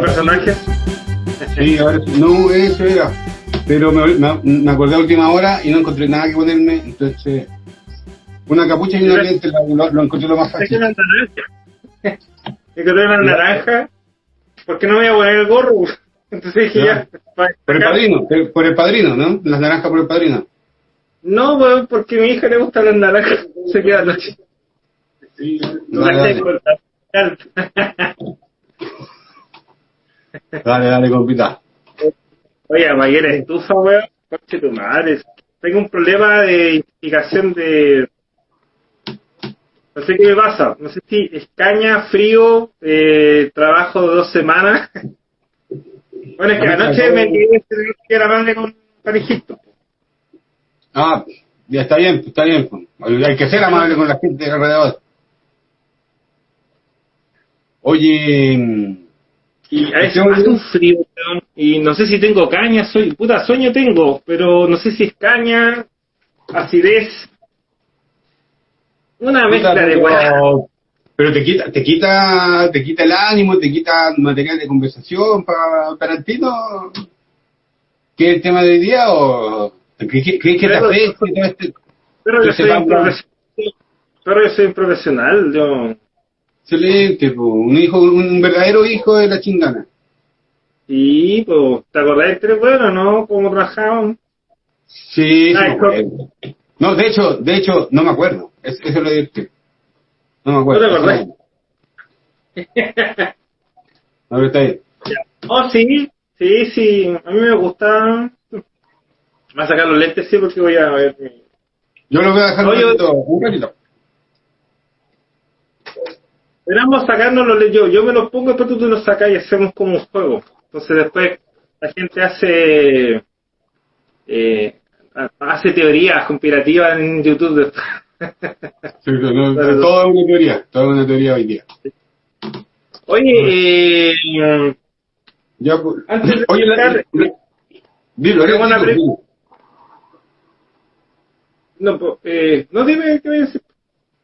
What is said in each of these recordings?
Personajes. Sí, ahora no, eso era. Pero me, me- me acordé a última hora y no encontré nada que ponerme, entonces una capucha y una lente lo, encontré lo más que fácil. una naranja. Me naranja. ¿Por qué no me voy a poner el gorro? Entonces dije ya. Por el padrino, por- el padrino, ¿no? Las naranjas por el padrino. No, weón, porque a mi hija le gustan las naranjas. Se queda noche. No Dale, la dale, dale, dale, compita. Oye, Maguera, estufa, weón. Coche tu madre. Tengo un problema de identificación de. No sé qué me pasa. No sé si escaña, frío, eh, trabajo de dos semanas. Bueno, es que anoche me quedé que era madre con panejito. Ah, ya está bien, está bien. pues. Hay que ser amable con la gente alrededor. Oye, Y a veces hace un frío, weón. Y no sé si tengo caña, soy. Puta, sueño tengo, pero no sé si es caña, acidez. Una mezcla de weá. Pero te quita, te quita, te quita el ánimo, te quita material de conversación para Tarantino. ¿Qué es el tema de hoy día o crees que, que te y todo este? Pero yo soy. Pero yo soy un profesional, yo. Excelente, po. un hijo, un verdadero hijo de la chingana. Sí, pues, ¿te acordás del tres bueno, no? ¿Cómo trabajaban? Sí, Ay, me acuerdo. No, de hecho, de hecho, no me acuerdo. Es- eso es lo divertido. No me acuerdo. ¿No te acordás? No, está bien. Oh, sí, sí, sí, a mí me gusta. Voy a sacar los lentes, sí, porque voy a ver. mi- Yo lo voy a dejar Oye, un ratito, un ratito. Esperamos sacarnos los lentes. Yo, yo me los pongo, después tú te los sacas y hacemos como un juego. Entonces después la gente hace. Eh, hace teorías conspirativas en YouTube. Sí, no, Pero- todo es una teoría, todo es una teoría hoy día. Oye, eh, Ya, pues, Antes de oye, la- dilo, una dilo, dilo. no, pues, eh, no dime qué voy a decir.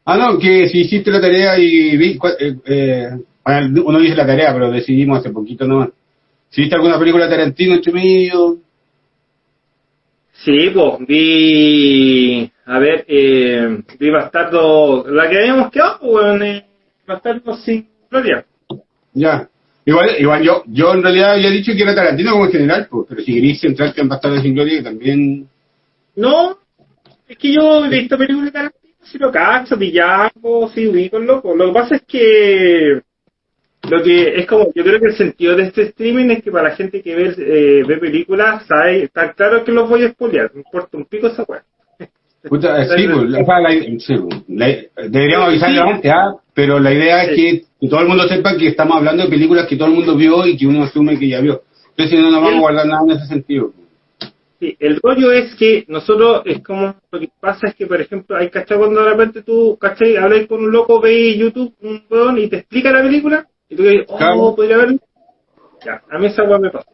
Ah, no, que si hiciste la tarea y vi, eh, eh, uno dice la tarea, pero decidimos hace poquito nomás. Si viste alguna película de Tarantino entre medio, Sí, pues, vi. A ver, eh, vi Bastardo. La que habíamos quedado, pues, weón, eh, Bastardo sin gloria. ya. Igual, igual yo, yo en realidad había dicho que era Tarantino como en general, pues, pero si queréis centrarte en Bastardo sin Gloria, también... No, es que yo he visto películas de Tarantino, si lo cacho, Villaco, sí, ubico el loco. Lo que pasa es que. Lo que es como, yo creo que el sentido de este streaming es que para la gente que ve, eh, ve películas, sabe, está claro que los voy a spoilear, me importa un pico esa weá. Puta, sí, pues, o sea, la- sí, pues, la- deberíamos avisarlo Sí. antes, ¿ah? pero la idea es Sí. que, que todo el mundo sepa que estamos hablando de películas que todo el mundo vio y que uno asume que ya vio. Entonces, si no, no vamos a guardar nada en ese sentido. Sí, el rollo es que nosotros es como lo que pasa es que por ejemplo hay cachai cuando de repente tú cachai hablas con un loco ve YouTube un weón y te explica la película y tú dices oh Claro. podría verlo ya a mí esa weá me pasa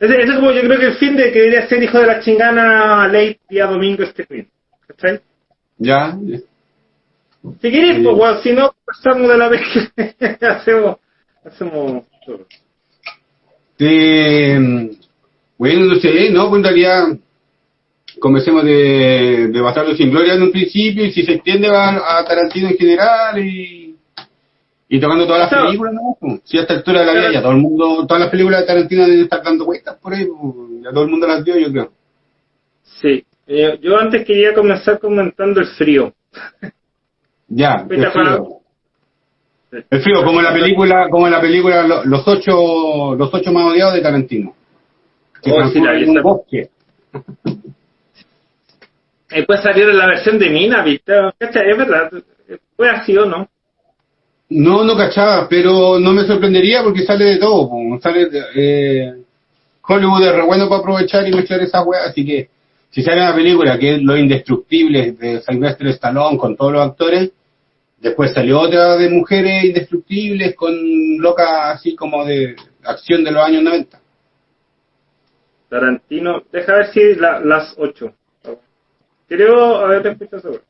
ese, ese es como yo creo que el fin de que debería ser hijo de la chingana late día domingo este fin ¿cachai? Ya, ya. si quieres pues weón si no pasamos de la vez que hacemos hacemos todo. Eh, bueno, no sé, ¿no? Pues en realidad, comencemos de, de Bastardo sin Gloria en un principio y si se extiende va a Tarantino en general y, y tocando todas las Claro. películas, ¿no? Pues, Si a esta altura de la vida Claro. ya todo el mundo, todas las películas de Tarantino deben estar dando vueltas por ahí, pues, ya todo el mundo las vio, yo creo. sí Eh, yo antes quería comenzar comentando el frío Ya, el frío. El frío, como en la película, como en la película Lo- Los ocho, los ocho más odiados de Tarantino. Que Oh, sí, la en un bosque. Después salieron la versión de Mina, ¿viste? Es verdad. Fue así o no. No, no cachaba, pero no me sorprendería porque sale de todo. po. Sale de- eh, Hollywood es re bueno para aprovechar y mezclar esas weas, así que si sale una película que es Los Indestructibles de Sylvester Stallone con todos los actores, después salió otra de Mujeres Indestructibles con loca así como de acción de los años 90. Tarantino, deja ver si la, las 8. Creo, a ver, te escucho seguro.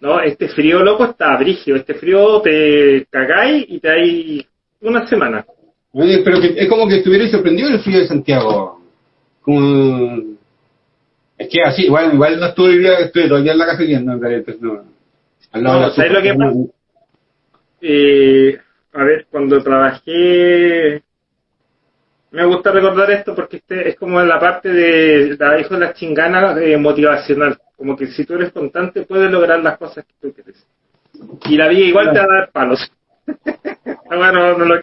No, este frío loco está brígido. Este frío te cagáis y te hay una semana. Oye, pero que, es como que estuvierais sorprendido el frío de Santiago. Como... Es que así, igual, igual no estuve, estuve día en la casa viendo, en realidad, pues no. Al lado No, de la ¿sabes lo que pasa? Eh, a ver, cuando trabajé, me gusta recordar esto porque este es como la parte de la hijo de las chinganas eh, motivacional. Como que si tú eres constante puedes lograr las cosas que tú quieres. Y la vida igual te va a dar palos. bueno, no, lo-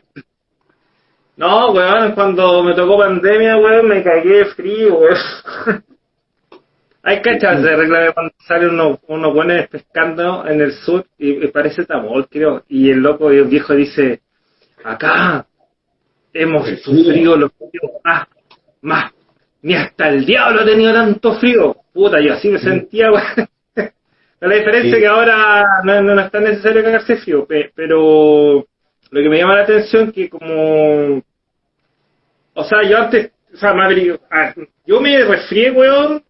no, weón, cuando me tocó pandemia, weón, me cagué de frío, weón. Hay cachas de regla de cuando sale uno, uno buenos pescando en el sur y, y parece tamol, creo. Y el loco, el viejo dice, acá hemos sufrido los fríos más, más. Ni hasta el diablo ha tenido tanto frío. Puta, yo así me sentía, weón. La diferencia Sí. es que ahora no, no es tan necesario cagarse frío, pe- pero lo que me llama la atención que como... O sea, yo antes, o sea, madre, yo me resfrié, weón,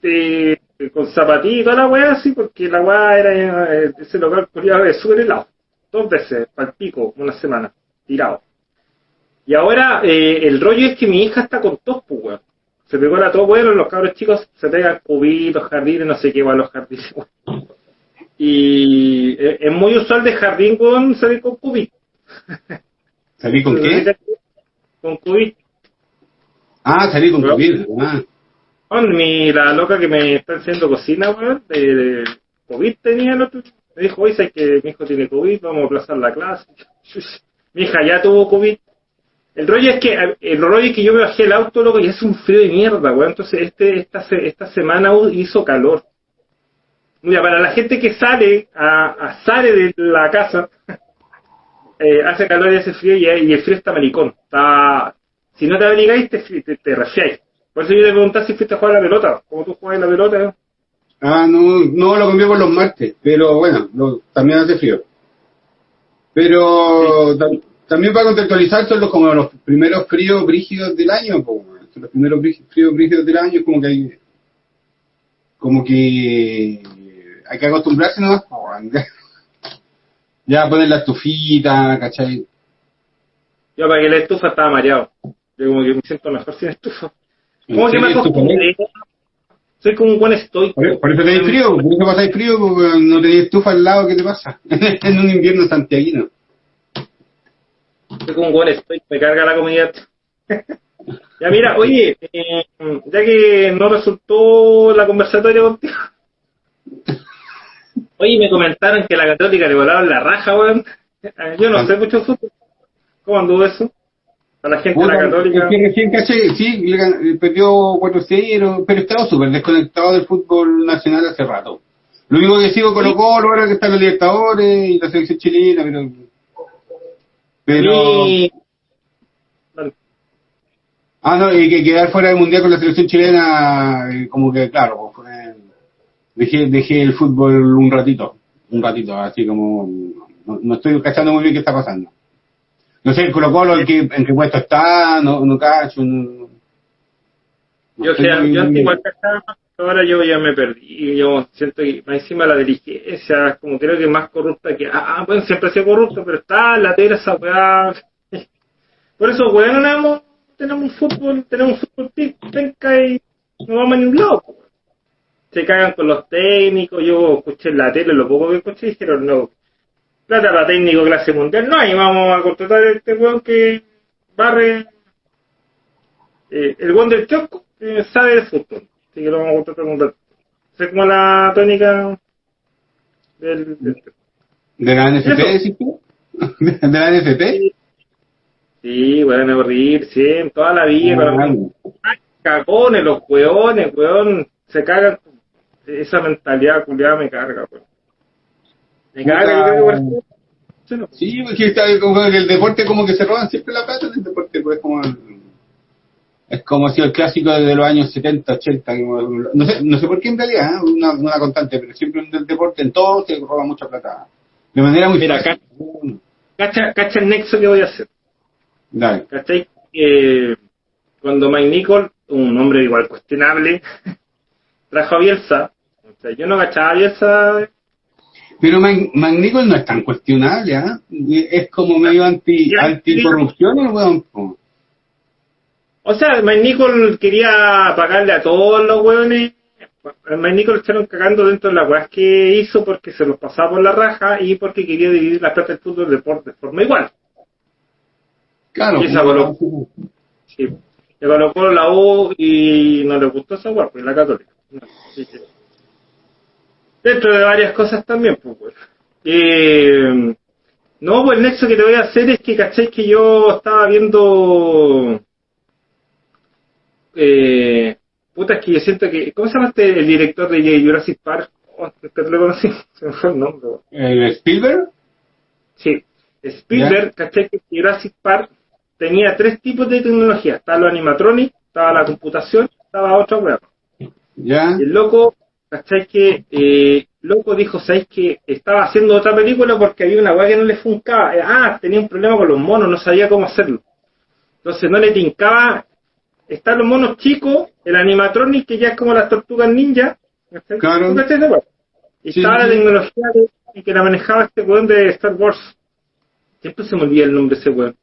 de- con zapatilla y toda la weá así, porque la weá era eh, ese local culiado de súper helado. Dos veces, al pico, una semana, tirado. Y ahora eh, el rollo es que mi hija está con tos, pues, weón. Se pegó la tos, weón, los cabros chicos se pegan cubitos, jardines, no sé qué, weón, los jardines, weón. Y eh, es muy usual de jardín, weón, salir con cubit. ¿Salí con qué? Con cubit. Ah, salí con Bueno. COVID. Ah. Mi, la loca que me está haciendo cocina, weón, de, de COVID tenía el otro. Me dijo, oye, sabes que mi hijo tiene COVID, vamos a aplazar la clase. mi hija ya tuvo COVID. El rollo es que, el rollo es que yo me bajé el auto, loco, y es un frío de mierda, weón. Entonces, este, esta, esta semana hizo calor. Mira, para la gente que sale, a, a- sale de la casa, eh, hace calor y hace frío y, y el frío está maricón. Está, si no te abrigáis, te, te, te resfriáis. Por eso yo te preguntaba si fuiste a jugar a la pelota. ¿Cómo tú juegas la pelota? eh? Ah, no, no lo cambié por los martes, pero bueno, lo- también hace frío. Pero también para contextualizar son los, como los primeros fríos brígidos del año, po, weón. Son los primeros fríos brígidos del año, es como que hay, como que hay que acostumbrarse nomás, po, ya poner la estufita, ¿cachai? Yo para que la estufa estaba mareado. Yo como que me siento mejor sin estufa. ¿Cómo que me acostumbré? Soy como un buen estoico. Por, por eso tenéis frío, por eso pasáis frío, porque no tenéis estufa al lado, ¿qué te pasa? en un invierno santiaguino. Un buen estoico, me carga la comunidad. ya mira, oye, eh, ya que no resultó la conversatoria contigo. Oye, me comentaron que la católica le volaron la raja, weón. Eh, Yo no sé mucho fútbol. ¿Cómo anduvo eso? A la gente de la católica. recién caché, sí, eh, perdió 4-0, pero estaba súper desconectado del fútbol nacional hace rato. Lo único que sigo Colo Colo ahora que está en los Libertadores y la selección chilena, pero... Pero... Y-. Ah, no, y que quedar fuera del Mundial con la selección chilena, eh, como que, claro, pues, fue- dejé, dejé el fútbol un ratito, un ratito, así como... No, no estoy cachando muy bien qué está pasando. No sé, el Colo Colo en qué, en qué puesto está, no, no cacho, no... no Yo, sea, yo igual cachaba, ahora yo ya me perdí. Yo siento que más encima la dirigencia, como creo que más corrupta que. Ah, bueno, siempre ha sido corrupto, pero está la tela esa weá. Por eso, weón, tenemos, tenemos fútbol, tenemos fútbol penca y no vamos a ningún lado. Se cagan con los técnicos. Yo escuché en la tele, lo poco que escuché, dijeron no. Plata para técnico clase mundial, no, y vamos a contratar a este weón que barre eh, el buen del kiosco eh, sabe de fútbol. Así que lo vamos a contratar un rato. Es como la tónica del, del- ¿De la NFP, decís tú? ¿De la NFP? Sí, weón, a reír, sí, toda la vida. Ah, Ay, cagones, los weones, weón, se cagan. Esa mentalidad culiada me carga, weón. Me Puta. carga, yo creo que por eso- sí, porque está como el deporte como que se roban siempre la plata del deporte, pues como es como si el clásico de los años 70, 80, como- no sé, no sé por qué en realidad, ¿eh? una, una constante, pero siempre en el deporte, en todo se roba mucha plata. De manera muy Mira, fácil. Cacha, cacha el nexo que voy a hacer. Dale. ¿Cachai? Eh, cuando Mike Nicol, un hombre igual cuestionable, trajo a Bielsa, o sea, yo no agachaba a Bielsa. Pero Mike, Mike Nicol no es tan cuestionable, ¿ah? Es como medio anti, anticorrupción el weón. O sea, Mike Nicol quería pagarle a todos los hueones. Mike Nicol le echaron cagando dentro de las weas que hizo porque se los pasaba por la raja y porque quería dividir la plata del fútbol de, por- de forma igual. Claro. Y esa po. Sí. Le colocó la U y no le gustó esa wea, pues la católica. No, Dentro de varias cosas también, pues. Eh, no, pues el nexo que te voy a hacer es que, ¿cachai? Que yo estaba viendo... Eh, puta, es que yo siento que... ¿Cómo se llama este, el director de Jurassic Park? Oh, te lo conocí, se me fue el nombre. ¿El Spielberg? Sí, Spielberg, ¿cachai? Que Jurassic Park tenía tres tipos de tecnología. Estaba lo animatronic, estaba la computación, estaba otra web. ¿Ya? El loco, ¿cachai? Que eh, loco dijo, ¿sabéis que estaba haciendo otra película porque había una weá que no le funcaba? Eh, ah, tenía un problema con los monos, no sabía cómo hacerlo. Entonces no le tincaba. Están los monos chicos, el animatronic que ya es como las tortugas ninja. ¿cachai? Claro. Y Sí, estaba sí, la sí. tecnología de- y que la manejaba este weón de Star Wars. Siempre se me olvida el nombre de ese weón.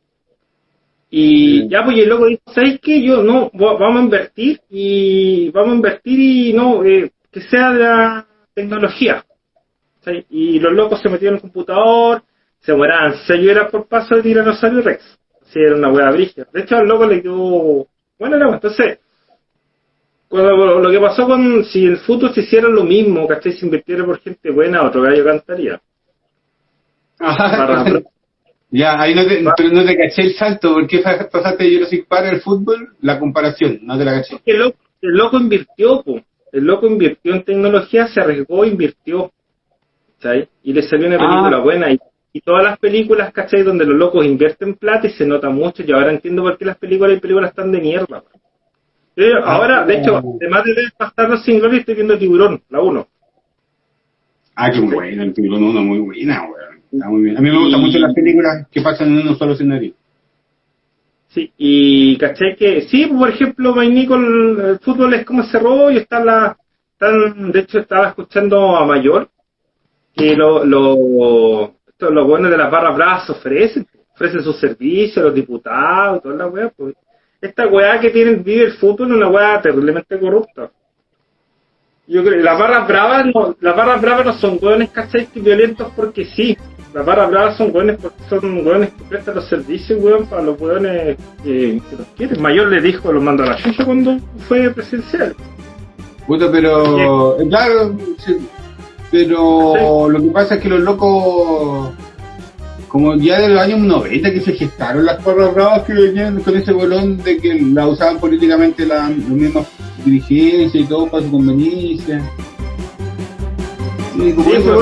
Y Sí. ya, pues, y el loco dijo, ¿sabes qué? Yo, no, va- vamos a invertir y vamos a invertir y no, eh, que sea de la tecnología. Y los locos se metieron en el computador, se mueraban seis horas por paso de tiranosaurio Rex. Así era una hueá brígida. De hecho, al loco le quedó, bueno, era, entonces, cuando lo que pasó con, si el fútbol se hiciera lo mismo, ¿cachai? Se invirtiera por gente buena, otro gallo cantaría. Para- Ya, ahí no te, pero no te caché el salto. ¿Por qué fa- pasaste de Jurassic Park al fútbol? La comparación, no te la caché. el loco, el loco invirtió, po. el loco invirtió en tecnología, se arriesgó, invirtió. Y le salió una película Ah. buena. Y, y todas las películas, ¿cachai? Donde los locos invierten plata y se nota mucho. Y ahora entiendo por qué las películas y películas están de mierda. po. Yo ahora, de hecho, además de ver Bastardos sin Gloria, estoy viendo Tiburón, la 1. Ah, qué buena, el tiburón uno muy buena, weón. Está muy bien. A mí me gustan Y- mucho las películas que pasan en uno solo escenario. Sí, y caché que, sí, por ejemplo, Mike Nicol, el fútbol es como ese rollo, está la, están, de hecho estaba escuchando a Mayor, que lo, lo, esto, los buenos de las barras bravas ofrecen, ofrecen sus servicios, los diputados, toda la weá, pues. Esta weá que tienen, vive el fútbol es una weá terriblemente corrupta. Yo creo que las barras bravas no, las barras bravas no son hueones, ¿cachai? violentos porque sí. Las barras bravas son hueones porque son hueones que prestan los servicios, weón, para los hueones que, que los quieren. Mayor le dijo, los mandó a la chucha cuando fue presidencial. Puta, pero. eh, Claro, sí, pero lo que pasa es que los locos. Como ya de los años 90 que se gestaron las porras bravas que venían con ese bolón de que la usaban políticamente la, los mismos dirigencias y todo para su conveniencia. Sí, como Sí, eso,